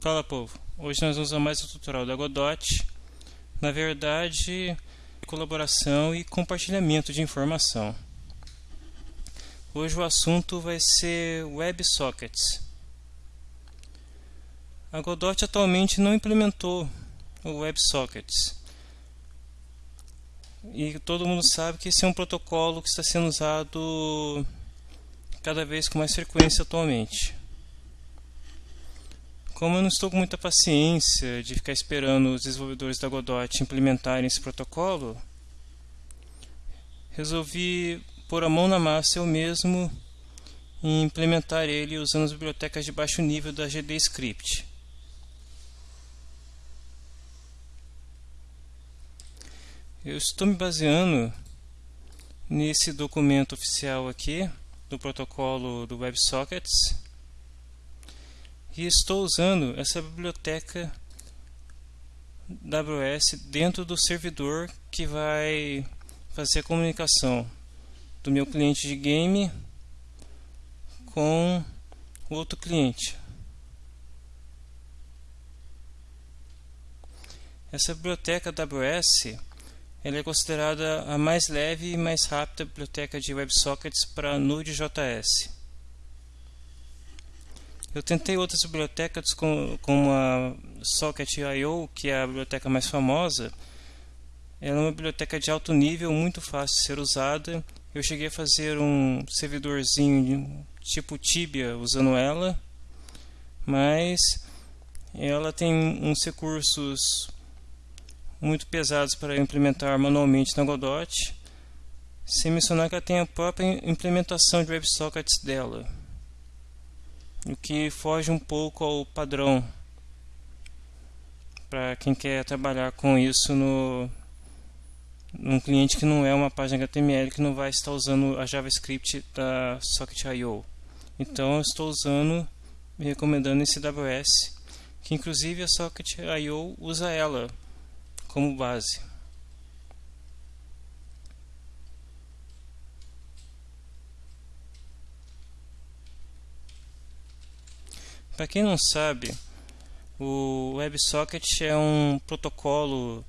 Fala povo, hoje nós vamos usar mais o tutorial da Godot, na verdade colaboração e compartilhamento de informação. Hoje o assunto vai ser WebSockets. A Godot atualmente não implementou o WebSockets. E todo mundo sabe que esse é um protocolo que está sendo usado cada vez com mais frequência atualmente. Como eu não estou com muita paciência de ficar esperando os desenvolvedores da Godot implementarem esse protocolo, resolvi pôr a mão na massa eu mesmo e implementar ele usando as bibliotecas de baixo nível da GDScript. Eu estou me baseando nesse documento oficial aqui do protocolo do WebSockets e estou usando essa biblioteca AWS dentro do servidor que vai fazer a comunicação do meu cliente de game com outro cliente. Essa biblioteca AWS ela é considerada a mais leve e mais rápida biblioteca de WebSockets para Node.js. Eu tentei outras bibliotecas como a Socket.io, que é a biblioteca mais famosa. Ela é uma biblioteca de alto nível, muito fácil de ser usada. Eu cheguei a fazer um servidorzinho tipo Tibia usando ela, mas ela tem uns recursos muito pesados para implementar manualmente na Godot, sem mencionar que ela tem a própria implementação de WebSockets dela o que foge um pouco ao padrão para quem quer trabalhar com isso no num cliente que não é uma página HTML que não vai estar usando a JavaScript da Socket.io. Então eu estou usando e recomendando esse AWS, que inclusive a Socket.io usa ela como base. Para quem não sabe, o WebSocket é um protocolo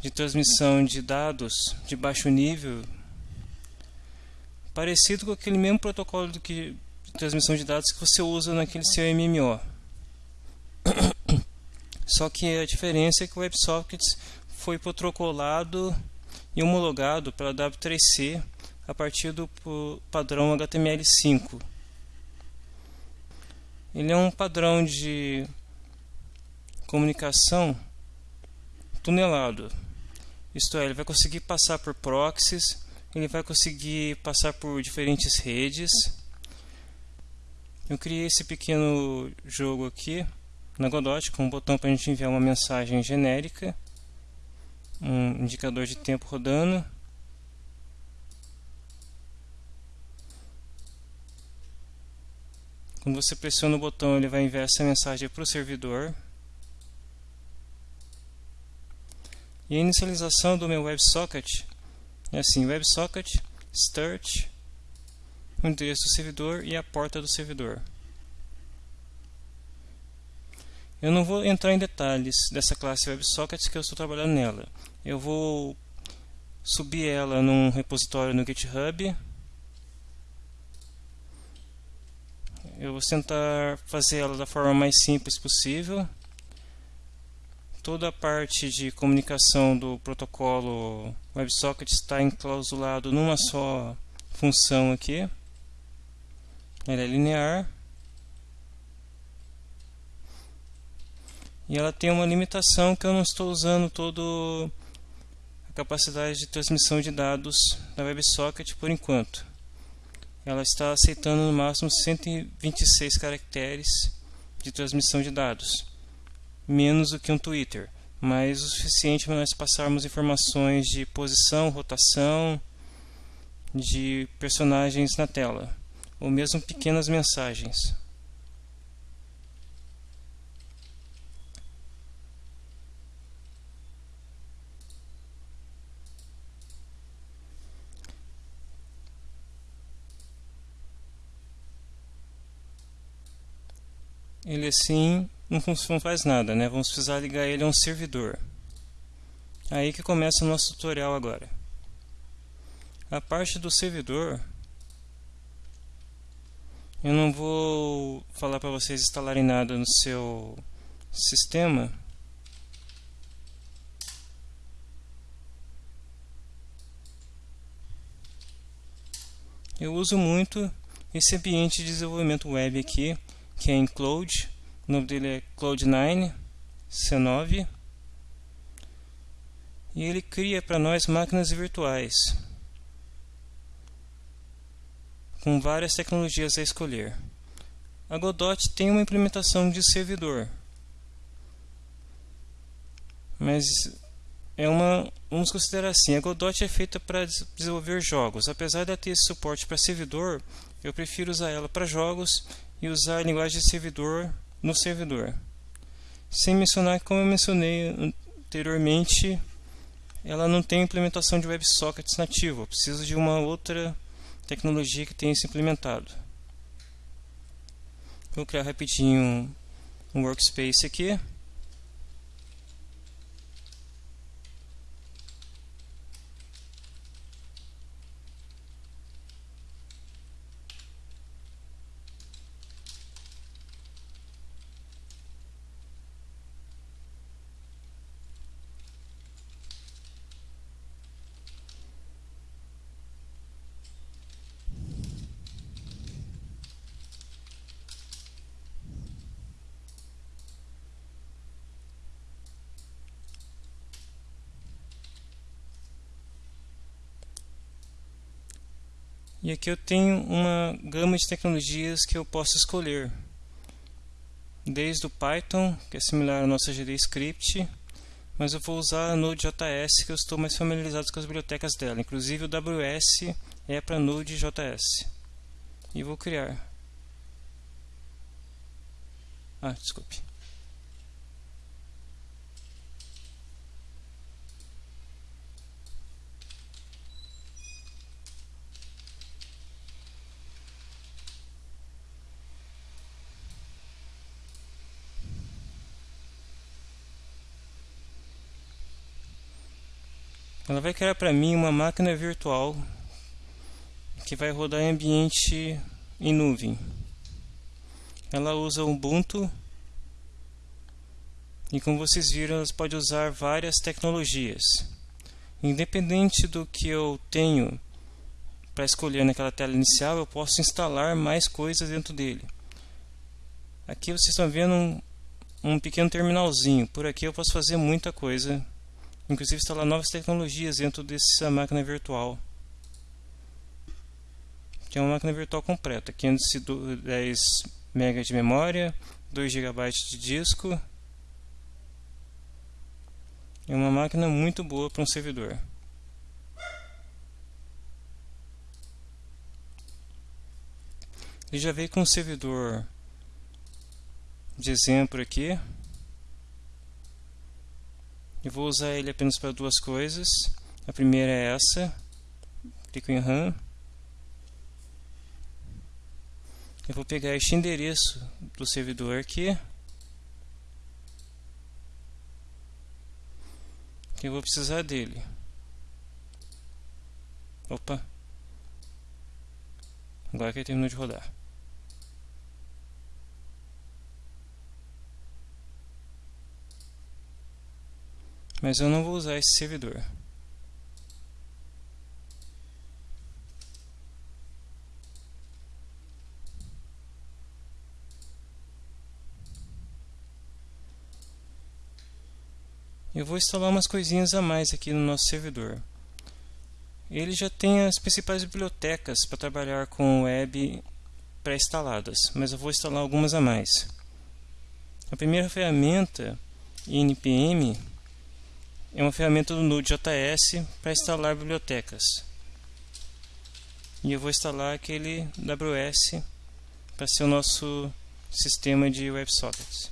de transmissão de dados de baixo nível, parecido com aquele mesmo protocolo de, transmissão de dados que você usa naquele seu MMO. Só que a diferença é que o WebSocket foi protocolado e homologado pela W3C a partir do padrão HTML5 ele é um padrão de comunicação tunelado. Isto é, ele vai conseguir passar por proxies, ele vai conseguir passar por diferentes redes. Eu criei esse pequeno jogo aqui na Godot com um botão para a gente enviar uma mensagem genérica, um indicador de tempo rodando Quando você pressiona o botão, ele vai enviar essa mensagem para o servidor. E a inicialização do meu WebSocket é assim, WebSocket, Start, o endereço do servidor e a porta do servidor. Eu não vou entrar em detalhes dessa classe WebSocket que eu estou trabalhando nela. Eu vou subir ela num repositório no GitHub Eu vou tentar fazer ela da forma mais simples possível. Toda a parte de comunicação do protocolo WebSocket está enclausulado numa só função aqui. Ela é linear. E ela tem uma limitação que eu não estou usando todo a capacidade de transmissão de dados da WebSocket por enquanto ela está aceitando no máximo 126 caracteres de transmissão de dados, menos do que um Twitter, mas o suficiente para nós passarmos informações de posição, rotação, de personagens na tela, ou mesmo pequenas mensagens. ele assim não faz nada, né? Vamos precisar ligar ele a um servidor. Aí que começa o nosso tutorial agora. A parte do servidor, eu não vou falar para vocês instalarem nada no seu sistema. Eu uso muito esse ambiente de desenvolvimento web aqui, que é Cloud. O nome dele é Cloud9 C9. E ele cria para nós máquinas virtuais com várias tecnologias a escolher. A Godot tem uma implementação de servidor, mas é uma vamos considerar assim a Godot é feita para desenvolver jogos apesar de ter esse suporte para servidor eu prefiro usar ela para jogos e usar a linguagem de servidor no servidor. Sem mencionar que como eu mencionei anteriormente ela não tem implementação de WebSockets nativo. Preciso de uma outra tecnologia que tenha se implementado. Vou criar rapidinho um workspace aqui E aqui eu tenho uma gama de tecnologias que eu posso escolher. Desde o Python, que é similar ao nosso GDScript, mas eu vou usar a Node.js que eu estou mais familiarizado com as bibliotecas dela. Inclusive o WS é para Node.js. E vou criar. Ah, desculpe. Ela vai criar para mim uma máquina virtual que vai rodar em ambiente em nuvem. Ela usa Ubuntu e como vocês viram, ela pode usar várias tecnologias. Independente do que eu tenho para escolher naquela tela inicial, eu posso instalar mais coisas dentro dele. Aqui vocês estão vendo um, um pequeno terminalzinho. Por aqui eu posso fazer muita coisa inclusive instalar novas tecnologias dentro dessa máquina virtual. Que é uma máquina virtual completa 510 MB de memória 2 GB de disco é uma máquina muito boa para um servidor. Ele já veio com um servidor de exemplo aqui eu vou usar ele apenas para duas coisas. A primeira é essa. Clico em RAM. Eu vou pegar este endereço do servidor aqui. Que eu vou precisar dele. Opa. Agora que ele terminou de rodar. Mas eu não vou usar esse servidor. Eu vou instalar umas coisinhas a mais aqui no nosso servidor. Ele já tem as principais bibliotecas para trabalhar com web pré-instaladas, mas eu vou instalar algumas a mais. A primeira ferramenta, npm, é uma ferramenta do Node.js para instalar bibliotecas. E eu vou instalar aquele WS para ser o nosso sistema de WebSockets.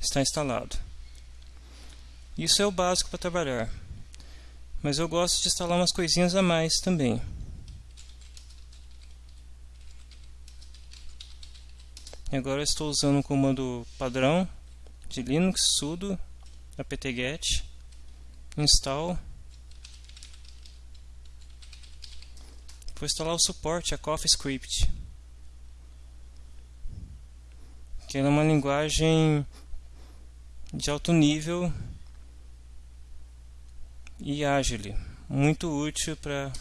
Está instalado. Isso é o básico para trabalhar. Mas eu gosto de instalar umas coisinhas a mais também. E agora estou usando um comando padrão de Linux sudo apt-get install Vou instalar o suporte a CoffeeScript que é uma linguagem de alto nível e ágil, muito útil para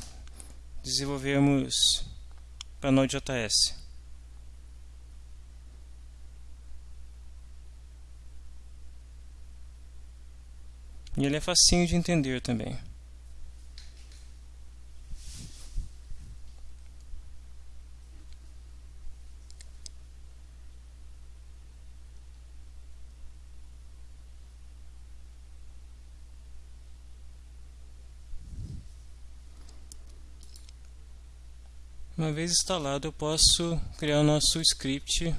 desenvolvermos para Node.js. E ele é facinho de entender também. Uma vez instalado, eu posso criar o nosso script,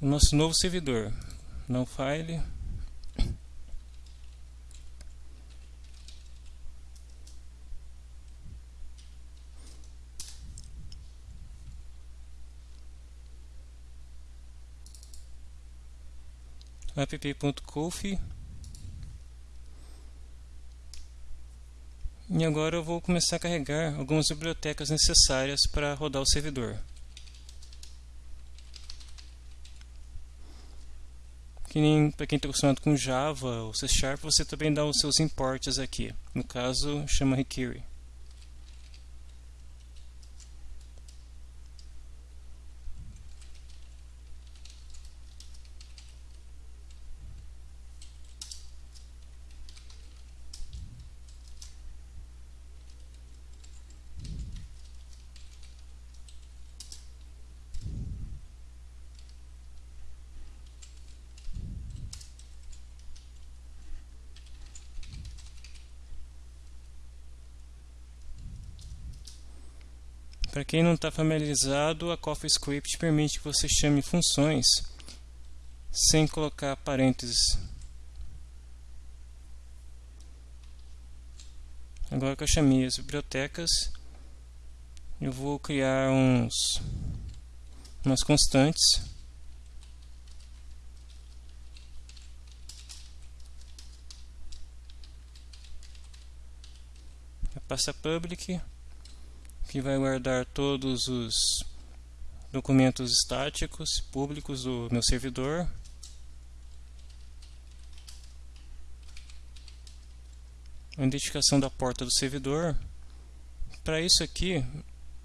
o nosso novo servidor. No file. app.conf E agora eu vou começar a carregar algumas bibliotecas necessárias para rodar o servidor. para quem está acostumado com Java ou C Sharp, você também dá os seus imports aqui. No caso, chama require. Para quem não está familiarizado, a CoffeeScript permite que você chame funções sem colocar parênteses. Agora que eu chamei as bibliotecas, eu vou criar uns umas constantes. Passa public que vai guardar todos os documentos estáticos públicos do meu servidor. A identificação da porta do servidor. Para isso aqui,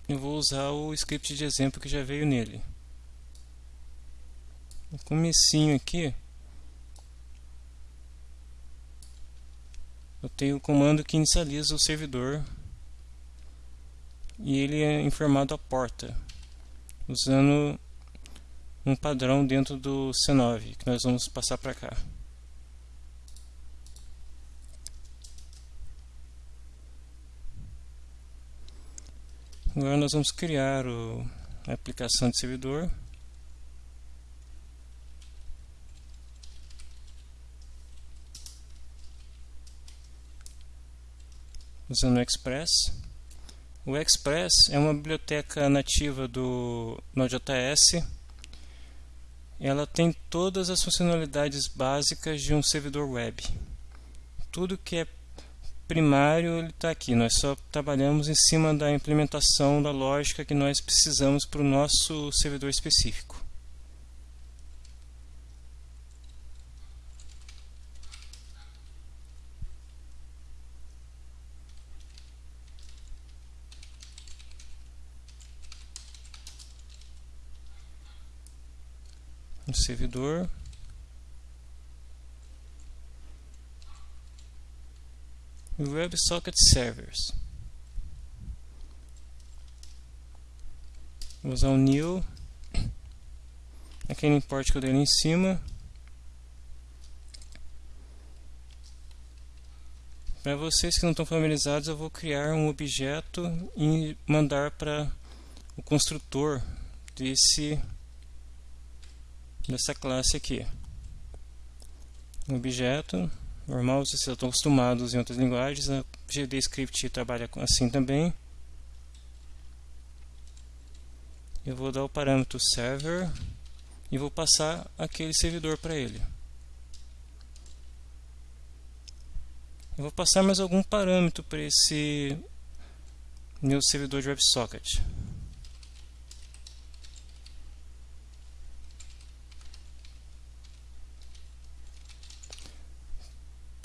eu vou usar o script de exemplo que já veio nele. No comecinho aqui, eu tenho o comando que inicializa o servidor e ele é informado à porta usando um padrão dentro do C9 que nós vamos passar para cá. Agora nós vamos criar o, a aplicação de servidor. Usando o Express. O Express é uma biblioteca nativa do Node.js. Ela tem todas as funcionalidades básicas de um servidor web. Tudo que é primário está aqui. Nós só trabalhamos em cima da implementação da lógica que nós precisamos para o nosso servidor específico. Servidor. WebSocket Servers. Vou usar o new. Aquele import que eu dei ali em cima. Para vocês que não estão familiarizados, eu vou criar um objeto e mandar para o construtor desse dessa classe aqui. Um objeto normal, vocês estão acostumados em outras linguagens, a GDScript trabalha assim também. Eu vou dar o parâmetro server e vou passar aquele servidor para ele. Eu vou passar mais algum parâmetro para esse meu servidor de WebSocket.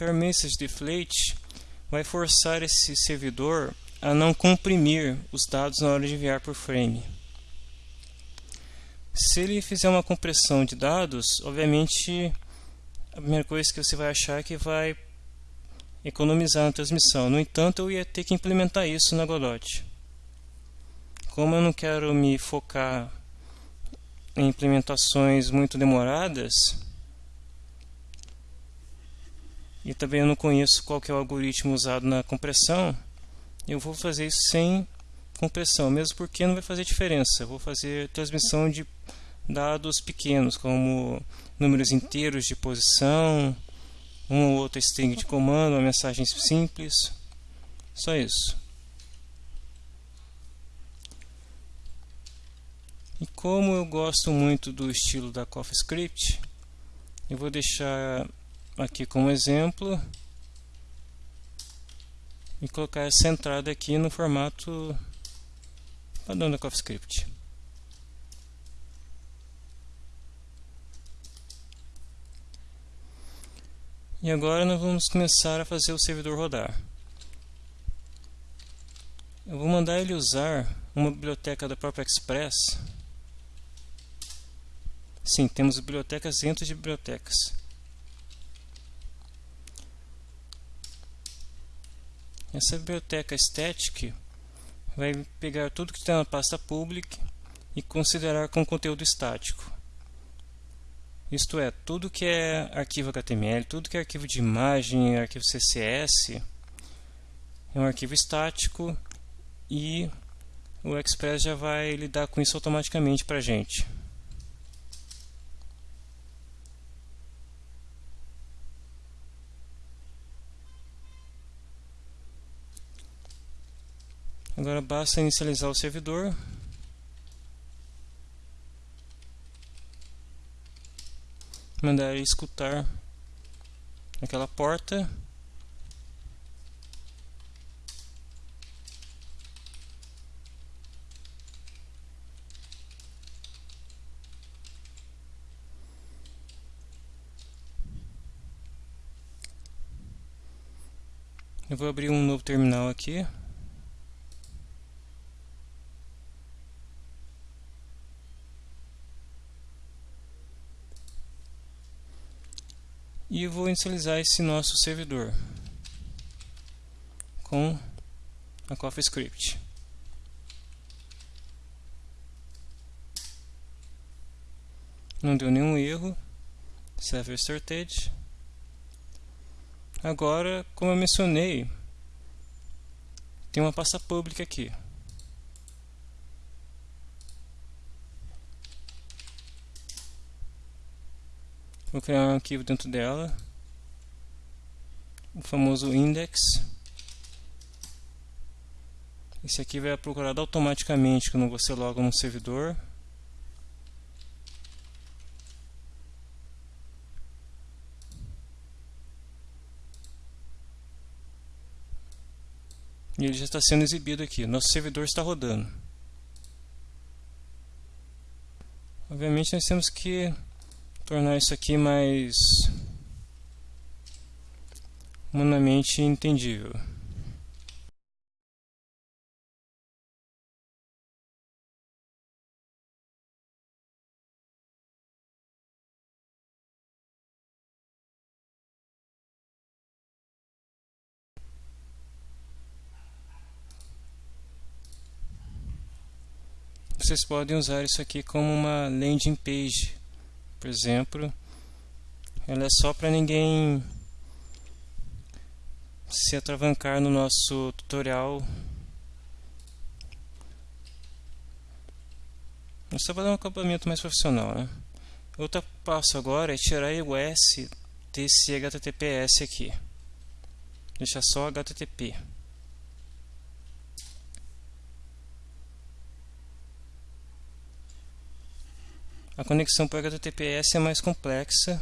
Permessage Deflate vai forçar esse servidor a não comprimir os dados na hora de enviar por frame. Se ele fizer uma compressão de dados, obviamente a primeira coisa que você vai achar é que vai economizar na transmissão. No entanto, eu ia ter que implementar isso na Godot. Como eu não quero me focar em implementações muito demoradas, e também eu não conheço qual é o algoritmo usado na compressão, eu vou fazer isso sem compressão, mesmo porque não vai fazer diferença. Eu vou fazer transmissão de dados pequenos, como números inteiros de posição, uma ou outra string de comando, uma mensagem simples, só isso. E como eu gosto muito do estilo da CoffeeScript, eu vou deixar aqui como exemplo e colocar essa entrada aqui no formato padrão da CoffeeScript. E agora nós vamos começar a fazer o servidor rodar. Eu vou mandar ele usar uma biblioteca da própria Express. Sim, temos bibliotecas dentro de bibliotecas. Essa biblioteca static vai pegar tudo que está na pasta public e considerar como conteúdo estático. Isto é, tudo que é arquivo HTML, tudo que é arquivo de imagem, arquivo CSS, é um arquivo estático e o Express já vai lidar com isso automaticamente para a gente. Agora basta inicializar o servidor. Mandar escutar aquela porta. Eu vou abrir um novo terminal aqui e vou inicializar esse nosso servidor com a CoffeeScript. Não deu nenhum erro. Server started. Agora, como eu mencionei, tem uma pasta pública aqui. Vou criar um arquivo dentro dela, o famoso index. Esse aqui vai procurado automaticamente quando você loga no servidor. E ele já está sendo exibido aqui. Nosso servidor está rodando. Obviamente nós temos que tornar isso aqui mais humanamente entendível. Vocês podem usar isso aqui como uma landing page por exemplo, ela é só para ninguém se atravancar no nosso tutorial. É só para dar um acabamento mais profissional, né? Outro passo agora é tirar o S desse HTTPS aqui. Deixar só HTTP. A conexão por HTTPS é mais complexa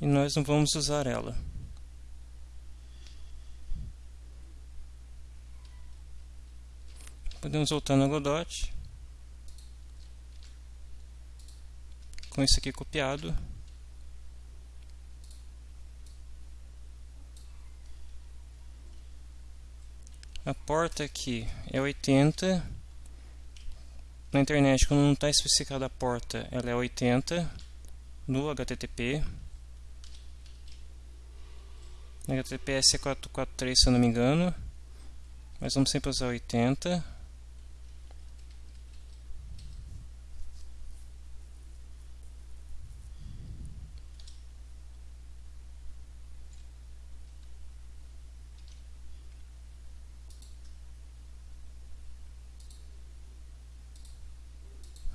e nós não vamos usar ela. Podemos voltar no Godot. Com isso aqui copiado. A porta aqui é 80. Na internet, quando não está especificada a porta, ela é 80 no HTTP. HTTPS é 443, se eu não me engano. Mas vamos sempre usar 80.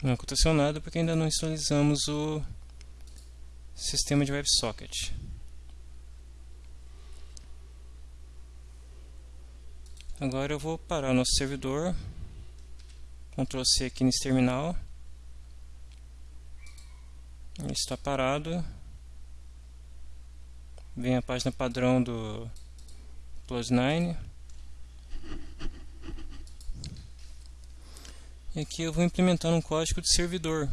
Não aconteceu nada porque ainda não instabilizamos o sistema de WebSocket. Agora eu vou parar o nosso servidor, Ctrl C aqui nesse terminal, ele está parado, vem a página padrão do Plus9, E aqui eu vou implementar um código de servidor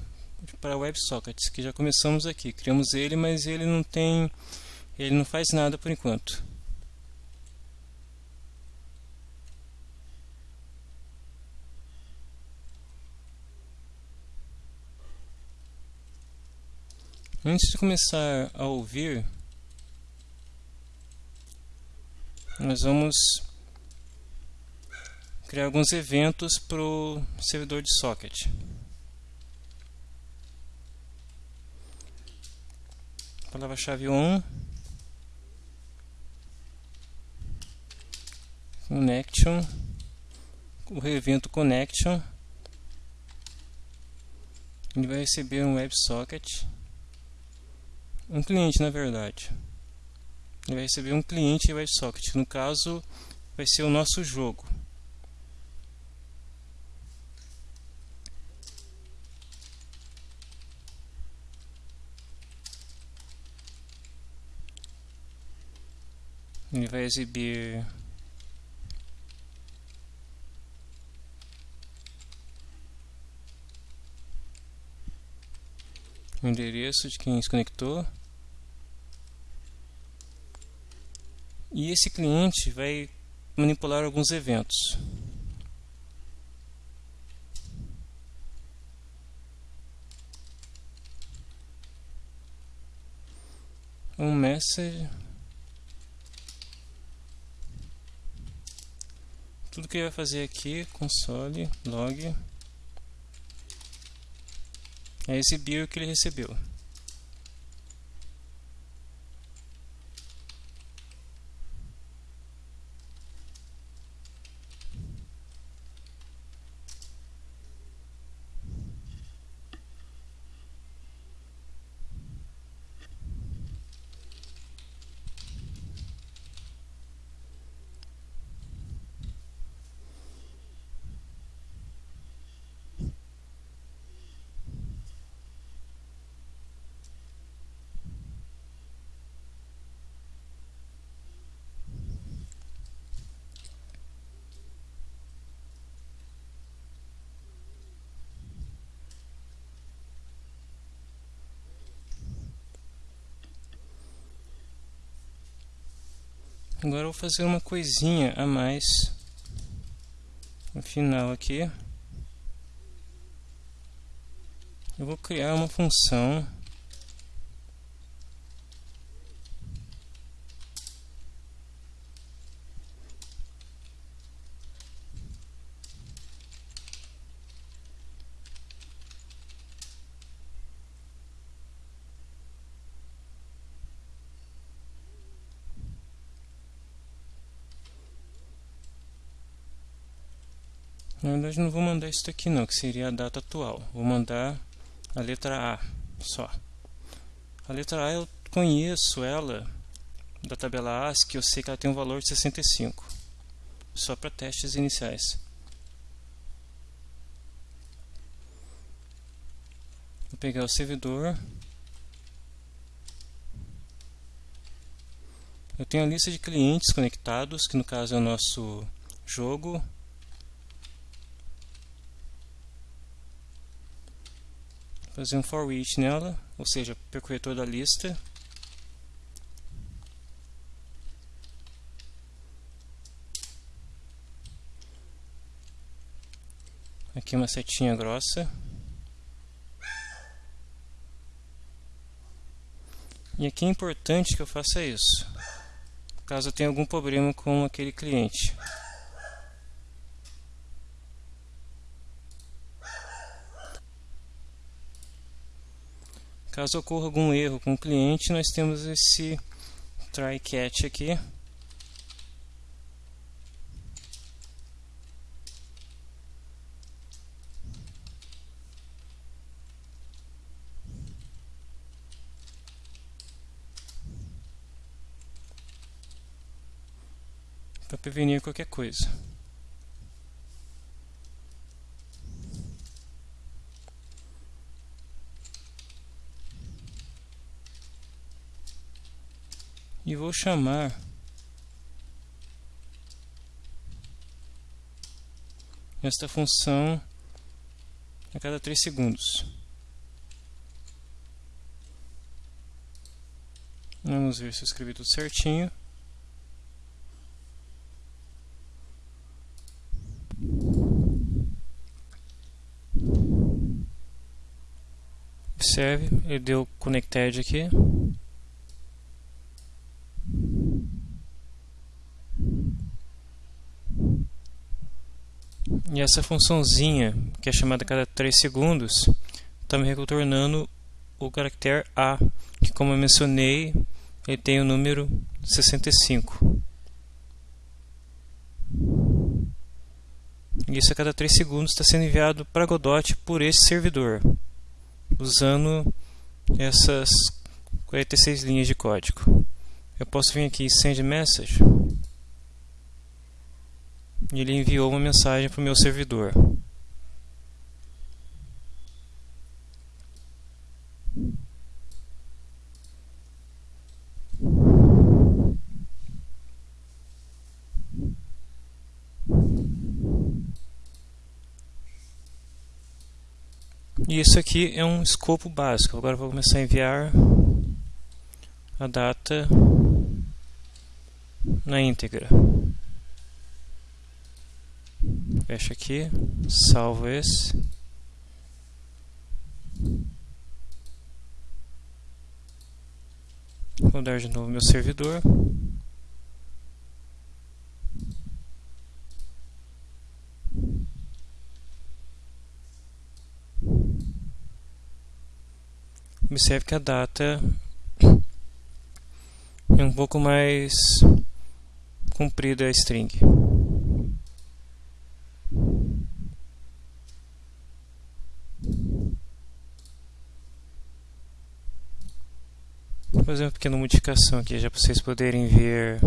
para WebSockets, que já começamos aqui. Criamos ele, mas ele não tem, ele não faz nada por enquanto. Antes de começar a ouvir, nós vamos criar alguns eventos para o servidor de socket. Palavra-chave on connection. O evento connection. Ele vai receber um WebSocket um cliente na verdade. Ele vai receber um cliente WebSocket no caso vai ser o nosso jogo ele vai exibir o endereço de quem se conectou. E esse cliente vai manipular alguns eventos. Um message tudo que ele vai fazer aqui, console, log, é exibir o que ele recebeu. Agora eu vou fazer uma coisinha a mais no final aqui. Eu vou criar uma função Na verdade não vou mandar isso aqui não, que seria a data atual. Vou mandar a letra A só. A letra A eu conheço ela da tabela ASCII, eu sei que ela tem um valor de 65. Só para testes iniciais. pegar o servidor. Eu tenho a lista de clientes conectados, que no caso é o nosso jogo. Fazer um for each nela, ou seja, percorrer toda a lista. Aqui uma setinha grossa. E aqui é importante que eu faça isso, caso eu tenha algum problema com aquele cliente. Caso ocorra algum erro com o cliente, nós temos esse try catch aqui. para prevenir qualquer coisa. E vou chamar esta função a cada 3 segundos. Vamos ver se eu escrevi tudo certinho. Observe, ele deu connected aqui. E essa funçãozinha, que é chamada a cada 3 segundos, está me retornando o caractere A, que como eu mencionei, ele tem o número 65. E isso a cada 3 segundos está sendo enviado para Godot por esse servidor usando essas 46 linhas de código. Eu posso vir aqui send message e ele enviou uma mensagem para o meu servidor. E isso aqui é um escopo básico. Agora vou começar a enviar a data na íntegra. Fecha aqui, salvo esse. Vou dar de novo meu servidor. Observe que a data é um pouco mais comprida a string. Fazer uma pequena modificação aqui já para vocês poderem ver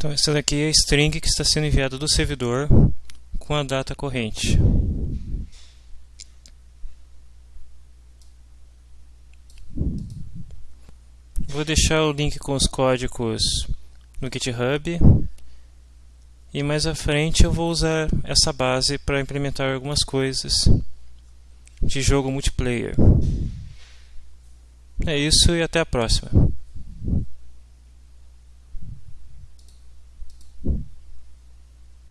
Então essa daqui é a string que está sendo enviada do servidor com a data corrente. Vou deixar o link com os códigos no GitHub e mais à frente eu vou usar essa base para implementar algumas coisas de jogo multiplayer. É isso e até a próxima.